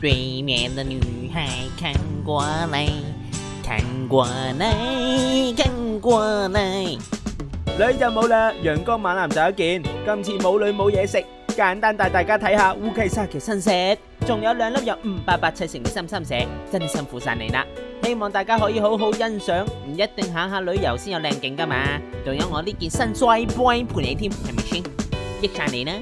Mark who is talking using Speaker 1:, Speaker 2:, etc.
Speaker 1: 对面的女孩看过来，看过来，看过来。
Speaker 2: 女就冇啦，阳光猛男就一件。今次冇女冇嘢食，简单带大家睇下乌溪沙嘅新石，仲有两粒有五百八七成嘅心心石，真辛苦晒你啦。希望大家可以好好欣赏，唔一定行下旅游先有靓景噶嘛。仲有我呢件新衰 boy 陪你添，系咪先？益晒你啦！